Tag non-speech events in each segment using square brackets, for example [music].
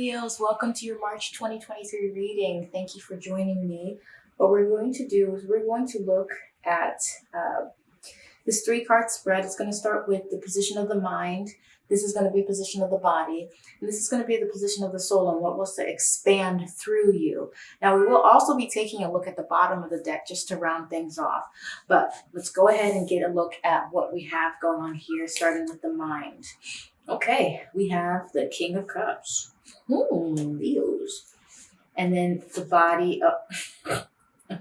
Leos, welcome to your March 2023 reading. Thank you for joining me. What we're going to do is we're going to look at uh, this three card spread. It's going to start with the position of the mind. This is going to be position of the body. And this is going to be the position of the soul and what wants to expand through you. Now, we will also be taking a look at the bottom of the deck just to round things off. But let's go ahead and get a look at what we have going on here, starting with the mind. Okay, we have the King of Cups. Hmm, Leos. And then the body of... [laughs]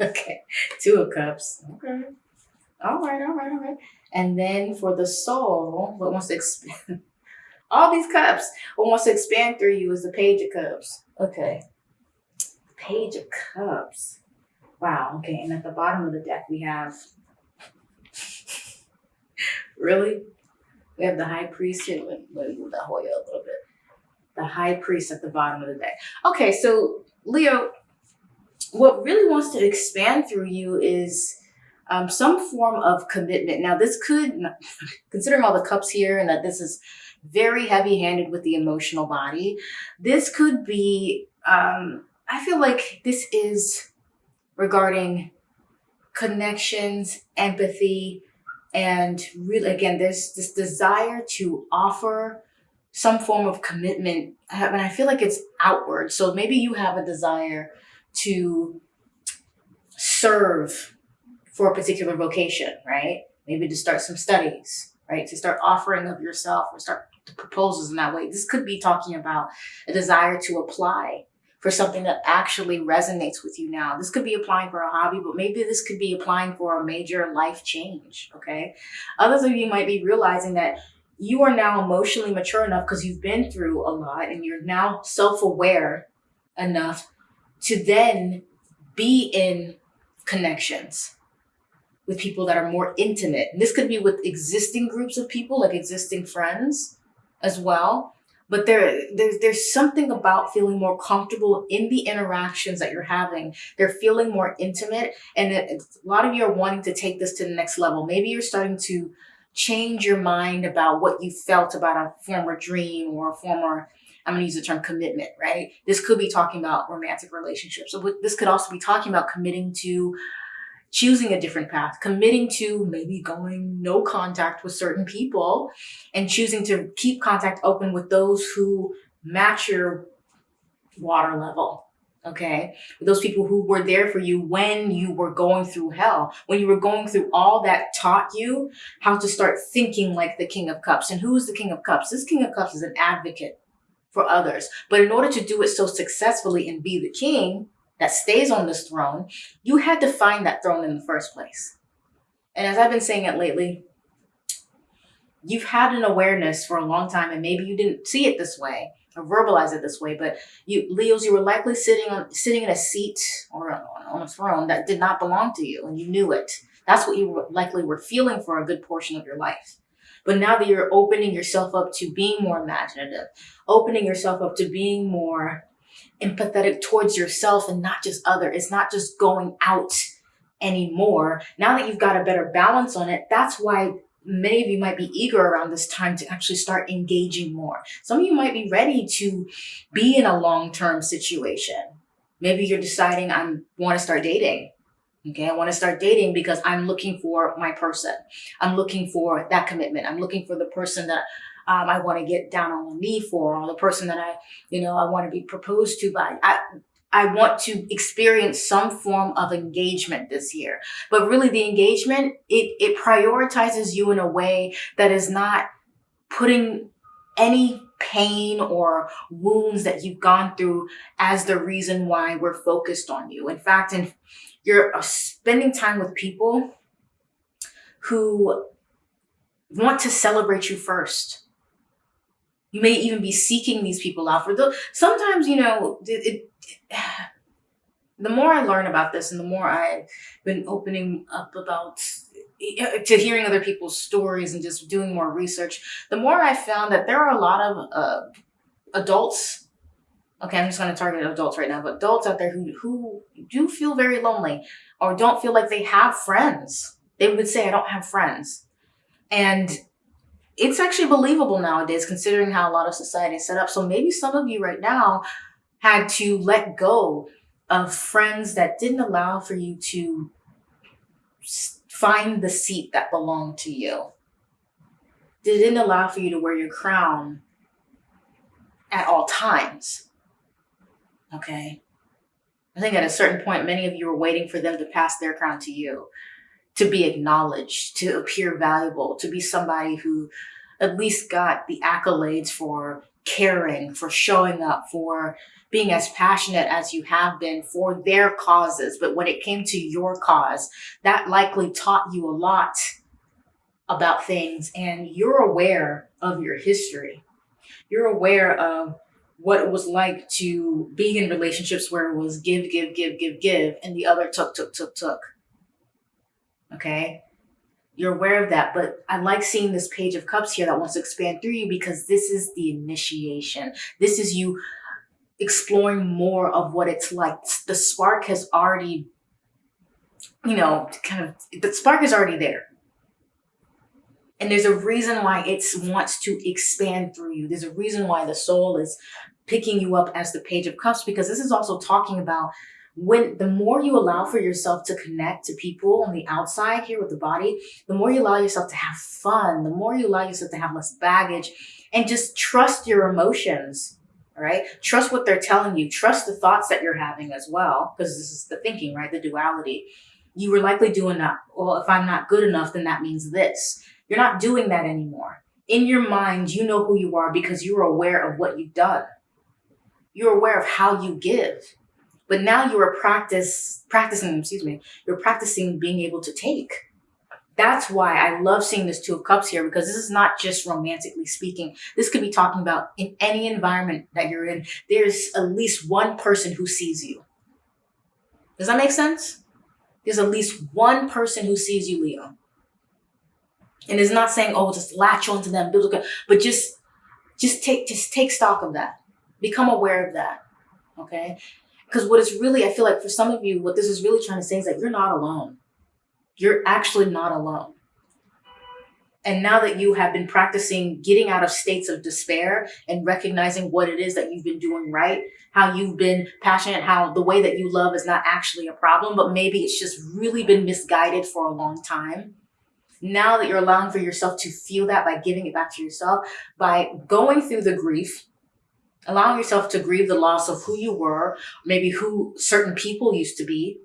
okay, Two of Cups. Okay. All right, all right, all right. And then for the soul, what wants to expand? [laughs] all these cups, what wants to expand through you is the Page of Cups. Okay. Page of Cups. Wow, okay. And at the bottom of the deck, we have [laughs] Really? We have the high priest here. Let, me move that Hoya a little bit. The high priest at the bottom of the deck. Okay, so Leo, what really wants to expand through you is um, some form of commitment. Now, this could, [laughs] considering all the cups here and that this is very heavy handed with the emotional body, this could be, um, I feel like this is regarding connections, empathy, and really, again, there's this desire to offer some form of commitment. And I feel like it's outward. So maybe you have a desire to serve for a particular vocation, right? Maybe to start some studies, right? To start offering of yourself or start proposals in that way. This could be talking about a desire to apply for something that actually resonates with you now. This could be applying for a hobby, but maybe this could be applying for a major life change, okay? Others of you might be realizing that you are now emotionally mature enough because you've been through a lot and you're now self-aware enough to then be in connections with people that are more intimate. And this could be with existing groups of people, like existing friends as well but there there's there's something about feeling more comfortable in the interactions that you're having. They're feeling more intimate and it, a lot of you are wanting to take this to the next level. Maybe you're starting to change your mind about what you felt about a former dream or a former i'm going to use the term commitment right? This could be talking about romantic relationships so this could also be talking about committing to choosing a different path, committing to maybe going no contact with certain people and choosing to keep contact open with those who match your water level. Okay. Those people who were there for you when you were going through hell, when you were going through all that taught you how to start thinking like the King of Cups. And who is the King of Cups? This King of Cups is an advocate for others. But in order to do it so successfully and be the king, that stays on this throne, you had to find that throne in the first place. And as I've been saying it lately, you've had an awareness for a long time and maybe you didn't see it this way or verbalize it this way, but you Leos, you were likely sitting on sitting in a seat or on a throne that did not belong to you and you knew it. That's what you likely were feeling for a good portion of your life. But now that you're opening yourself up to being more imaginative, opening yourself up to being more empathetic towards yourself and not just other. It's not just going out anymore. Now that you've got a better balance on it, that's why many of you might be eager around this time to actually start engaging more. Some of you might be ready to be in a long-term situation. Maybe you're deciding I want to start dating. Okay, I want to start dating because I'm looking for my person. I'm looking for that commitment. I'm looking for the person that um, I want to get down on one knee for, or the person that I, you know, I want to be proposed to by. I, I want to experience some form of engagement this year. But really the engagement, it, it prioritizes you in a way that is not putting any pain or wounds that you've gone through as the reason why we're focused on you. In fact, in, you're uh, spending time with people who want to celebrate you first. You may even be seeking these people out for the, sometimes, you know, it, it, [sighs] the more I learn about this and the more I've been opening up about to hearing other people's stories and just doing more research, the more I found that there are a lot of uh, adults. Okay, I'm just going to target adults right now, but adults out there who, who do feel very lonely or don't feel like they have friends. They would say, I don't have friends. And it's actually believable nowadays considering how a lot of society is set up. So maybe some of you right now had to let go of friends that didn't allow for you to find the seat that belonged to you. They didn't allow for you to wear your crown at all times. Okay. I think at a certain point, many of you were waiting for them to pass their crown to you, to be acknowledged, to appear valuable, to be somebody who at least got the accolades for caring, for showing up, for being as passionate as you have been for their causes. But when it came to your cause, that likely taught you a lot about things and you're aware of your history. You're aware of what it was like to be in relationships where it was give, give, give, give, give, and the other took, took, took, took. Okay? You're aware of that, but I like seeing this page of cups here that wants to expand through you because this is the initiation. This is you exploring more of what it's like. The spark has already, you know, kind of, the spark is already there. And there's a reason why it wants to expand through you. There's a reason why the soul is picking you up as the page of cups, because this is also talking about when the more you allow for yourself to connect to people on the outside here with the body, the more you allow yourself to have fun, the more you allow yourself to have less baggage and just trust your emotions. All right. Trust what they're telling you. Trust the thoughts that you're having as well. Because this is the thinking, right? The duality. You were likely doing that. Well, if I'm not good enough, then that means this. You're not doing that anymore. In your mind, you know who you are because you're aware of what you've done. You're aware of how you give. But now you are practice practicing, excuse me, you're practicing being able to take. That's why I love seeing this Two of Cups here because this is not just romantically speaking. This could be talking about in any environment that you're in, there's at least one person who sees you. Does that make sense? There's at least one person who sees you, Leo. And it's not saying, oh, just latch onto them, but just just take just take stock of that. Become aware of that. Okay. Because what it's really, I feel like for some of you, what this is really trying to say is that you're not alone. You're actually not alone. And now that you have been practicing getting out of states of despair and recognizing what it is that you've been doing right, how you've been passionate, how the way that you love is not actually a problem, but maybe it's just really been misguided for a long time. Now that you're allowing for yourself to feel that by giving it back to yourself, by going through the grief, allowing yourself to grieve the loss of who you were, maybe who certain people used to be,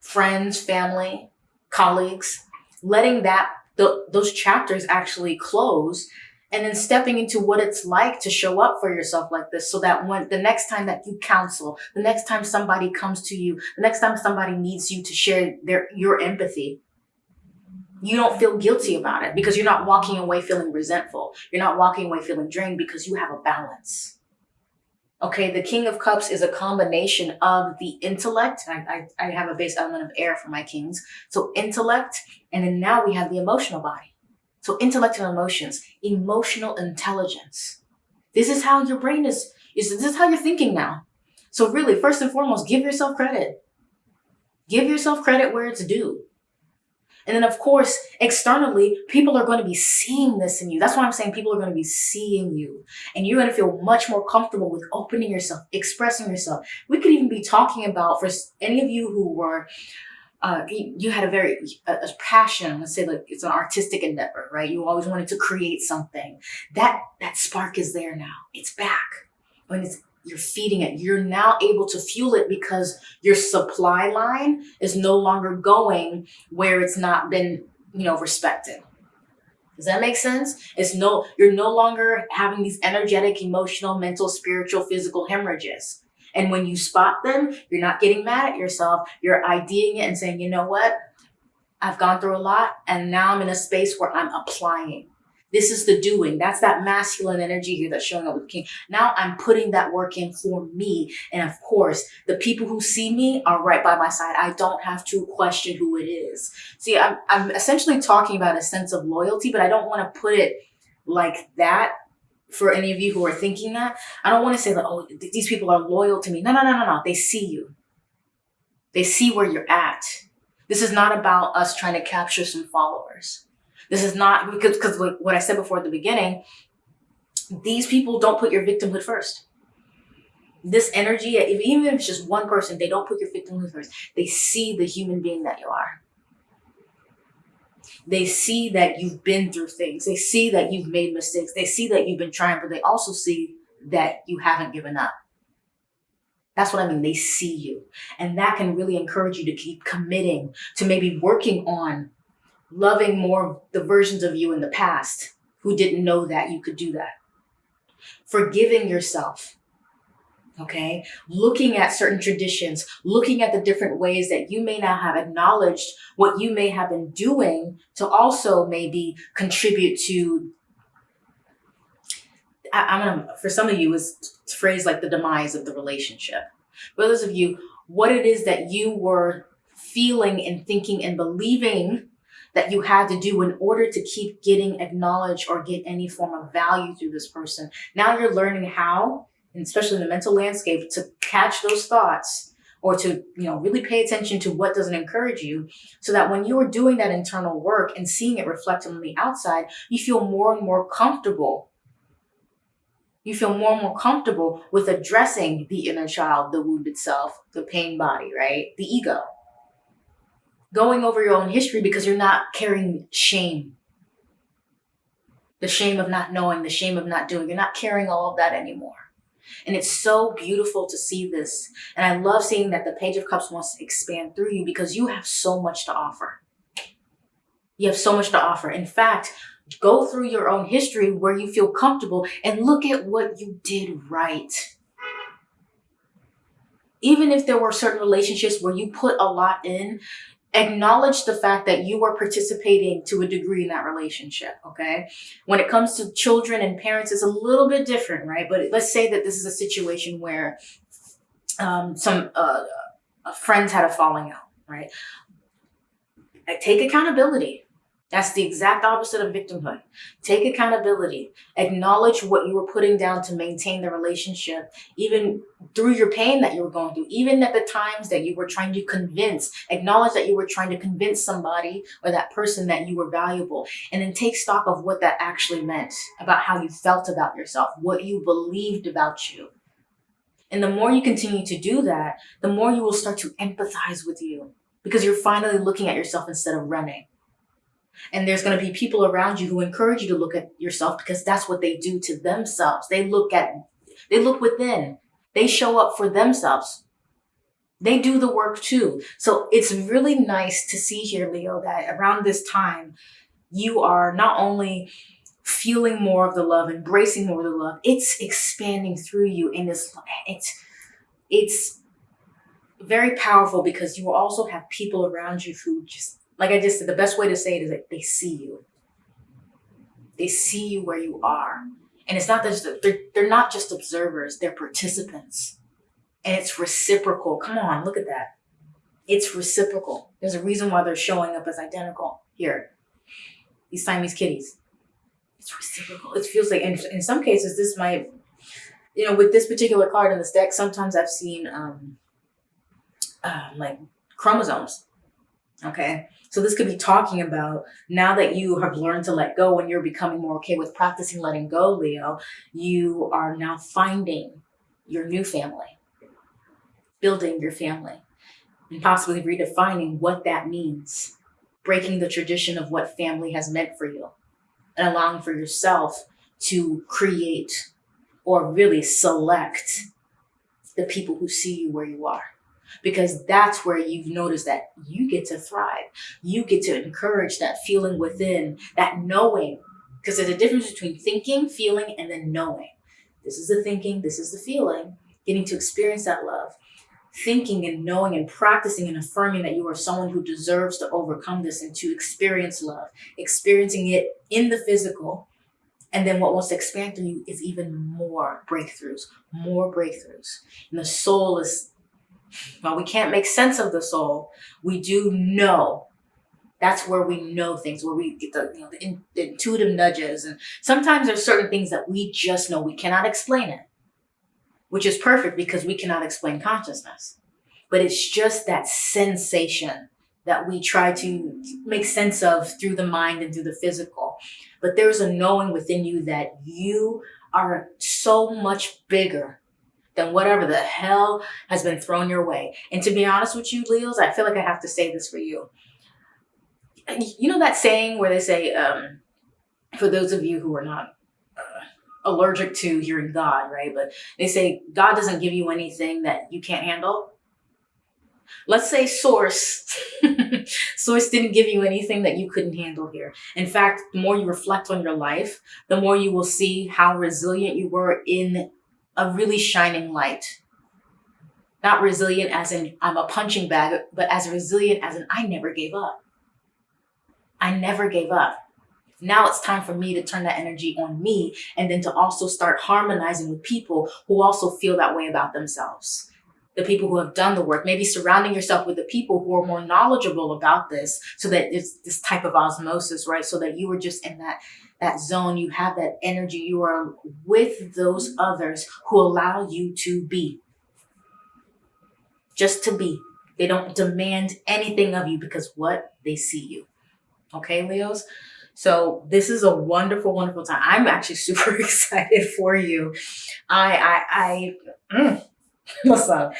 friends, family, colleagues, letting that the, those chapters actually close and then stepping into what it's like to show up for yourself like this so that when the next time that you counsel, the next time somebody comes to you, the next time somebody needs you to share their your empathy, you don't feel guilty about it because you're not walking away feeling resentful. You're not walking away feeling drained because you have a balance. Okay, the King of Cups is a combination of the intellect. I, I, I have a base element of air for my kings. So intellect, and then now we have the emotional body. So intellect and emotions, emotional intelligence. This is how your brain is, is this is how you're thinking now. So really, first and foremost, give yourself credit. Give yourself credit where it's due. And then of course, externally, people are going to be seeing this in you. That's why I'm saying people are going to be seeing you and you're going to feel much more comfortable with opening yourself, expressing yourself. We could even be talking about for any of you who were uh, you, had a very a, a passion. Let's say like it's an artistic endeavor, right? You always wanted to create something. That that spark is there now. It's back. When it's you're feeding it. You're now able to fuel it because your supply line is no longer going where it's not been, you know, respected. Does that make sense? It's no, you're no longer having these energetic, emotional, mental, spiritual, physical hemorrhages. And when you spot them, you're not getting mad at yourself. You're IDing it and saying, you know what? I've gone through a lot and now I'm in a space where I'm applying. This is the doing. That's that masculine energy here that's showing up with king. Now I'm putting that work in for me. And of course, the people who see me are right by my side. I don't have to question who it is. See, I'm, I'm essentially talking about a sense of loyalty, but I don't want to put it like that for any of you who are thinking that. I don't want to say that, oh, th these people are loyal to me. No, no, no, no, no. They see you. They see where you're at. This is not about us trying to capture some followers. This is not because because what I said before at the beginning. These people don't put your victimhood first. This energy, if, even if it's just one person, they don't put your victimhood first. They see the human being that you are. They see that you've been through things. They see that you've made mistakes. They see that you've been trying, but they also see that you haven't given up. That's what I mean. They see you. And that can really encourage you to keep committing to maybe working on loving more the versions of you in the past who didn't know that you could do that. Forgiving yourself. Okay. Looking at certain traditions, looking at the different ways that you may not have acknowledged what you may have been doing to also maybe contribute to I, am gonna for some of you is phrase like the demise of the relationship. For those of you, what it is that you were feeling and thinking and believing that you had to do in order to keep getting acknowledged or get any form of value through this person. Now you're learning how, especially in the mental landscape, to catch those thoughts or to you know really pay attention to what doesn't encourage you so that when you're doing that internal work and seeing it reflected on the outside you feel more and more comfortable you feel more and more comfortable with addressing the inner child, the wounded self, the pain body, right? The ego. Going over your own history because you're not carrying shame. The shame of not knowing, the shame of not doing. You're not carrying all of that anymore. And it's so beautiful to see this. And I love seeing that the Page of Cups wants to expand through you because you have so much to offer. You have so much to offer. In fact, Go through your own history where you feel comfortable and look at what you did right. Even if there were certain relationships where you put a lot in, acknowledge the fact that you are participating to a degree in that relationship, okay? When it comes to children and parents, it's a little bit different, right? But let's say that this is a situation where um, some uh, friends had a falling out, right? Take accountability that's the exact opposite of victimhood. Take accountability. Acknowledge what you were putting down to maintain the relationship, even through your pain that you were going through, even at the times that you were trying to convince. Acknowledge that you were trying to convince somebody or that person that you were valuable. And then take stock of what that actually meant about how you felt about yourself, what you believed about you. And the more you continue to do that, the more you will start to empathize with you because you're finally looking at yourself instead of running. And there's going to be people around you who encourage you to look at yourself because that's what they do to themselves. They look at, they look within. They show up for themselves. They do the work too. So it's really nice to see here, Leo, that around this time, you are not only feeling more of the love, embracing more of the love, it's expanding through you in this, it's, it's very powerful because you will also have people around you who just like I just said, the best way to say it is that they see you. They see you where you are. And it's not just, they're, they're not just observers, they're participants. And it's reciprocal. Come on, look at that. It's reciprocal. There's a reason why they're showing up as identical here. These Siamese kitties. It's reciprocal. It feels like, in, in some cases, this might, you know, with this particular card in this deck, sometimes I've seen um, uh, like chromosomes Okay. So this could be talking about now that you have learned to let go and you're becoming more okay with practicing letting go, Leo, you are now finding your new family, building your family, and possibly redefining what that means, breaking the tradition of what family has meant for you, and allowing for yourself to create or really select the people who see you where you are because that's where you've noticed that you get to thrive. You get to encourage that feeling within, that knowing, because there's a difference between thinking, feeling, and then knowing. This is the thinking, this is the feeling, getting to experience that love. Thinking and knowing and practicing and affirming that you are someone who deserves to overcome this and to experience love, experiencing it in the physical. And then what wants to expand through you is even more breakthroughs, more breakthroughs. And the soul is while we can't make sense of the soul, we do know. That's where we know things, where we get the, you know, the, in, the intuitive nudges. And sometimes there's certain things that we just know. We cannot explain it, which is perfect because we cannot explain consciousness. But it's just that sensation that we try to make sense of through the mind and through the physical. But there's a knowing within you that you are so much bigger than whatever the hell has been thrown your way. And to be honest with you, Leos, I feel like I have to say this for you. You know that saying where they say, um, for those of you who are not uh, allergic to hearing God, right? But they say God doesn't give you anything that you can't handle. Let's say source, [laughs] source didn't give you anything that you couldn't handle here. In fact, the more you reflect on your life, the more you will see how resilient you were in a really shining light. Not resilient as in I'm a punching bag, but as resilient as in I never gave up. I never gave up. Now it's time for me to turn that energy on me and then to also start harmonizing with people who also feel that way about themselves the people who have done the work, maybe surrounding yourself with the people who are more knowledgeable about this so that it's this type of osmosis, right? So that you are just in that that zone, you have that energy, you are with those others who allow you to be. Just to be. They don't demand anything of you because what? They see you. Okay, Leos? So this is a wonderful, wonderful time. I'm actually [laughs] super excited for you. I, I, I, mm, [laughs] Listen,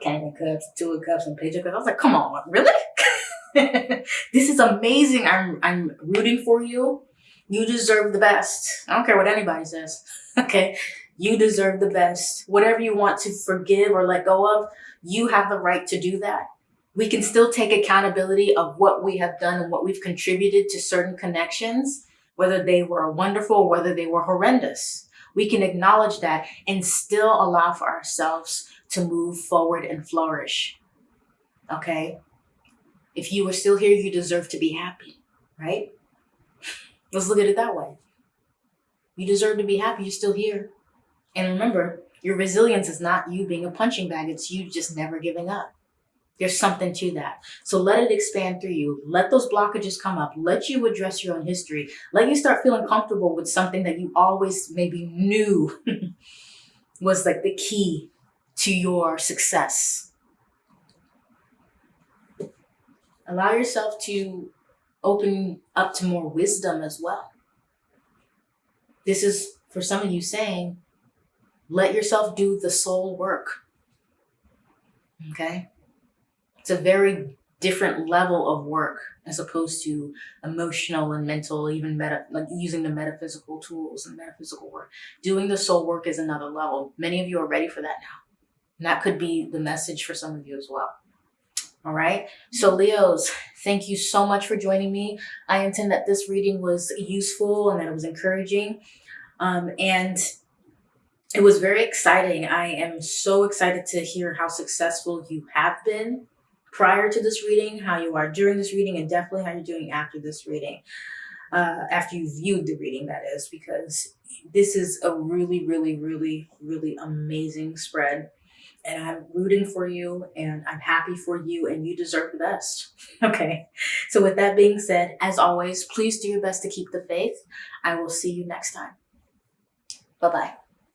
King of Cups, Two of Cups, and Page of Cups. I was like, come on, really? [laughs] this is amazing. I'm I'm rooting for you. You deserve the best. I don't care what anybody says. [laughs] Okay. You deserve the best. Whatever you want to forgive or let go of, you have the right to do that. We can still take accountability of what we have done and what we've contributed to certain connections, whether they were wonderful, whether they were horrendous. We can acknowledge that and still allow for ourselves to move forward and flourish. Okay? If you are still here, you deserve to be happy, right? Let's look at it that way. You deserve to be happy. You're still here. And remember, your resilience is not you being a punching bag. It's you just never giving up. There's something to that. So let it expand through you. Let those blockages come up. Let you address your own history. Let you start feeling comfortable with something that you always maybe knew [laughs] was like the key to your success. Allow yourself to open up to more wisdom as well. This is for some of you saying, let yourself do the soul work. Okay? It's a very different level of work as opposed to emotional and mental, even meta, like using the metaphysical tools and metaphysical work. Doing the soul work is another level. Many of you are ready for that now. And that could be the message for some of you as well. All right. So Leos, thank you so much for joining me. I intend that this reading was useful and that it was encouraging. Um, and it was very exciting. I am so excited to hear how successful you have been prior to this reading, how you are during this reading, and definitely how you're doing after this reading. Uh, after you viewed the reading, that is, because this is a really, really, really, really amazing spread and I'm rooting for you and I'm happy for you and you deserve the best. [laughs] Okay. So with that being said, as always, please do your best to keep the faith. I will see you next time. Bye-bye.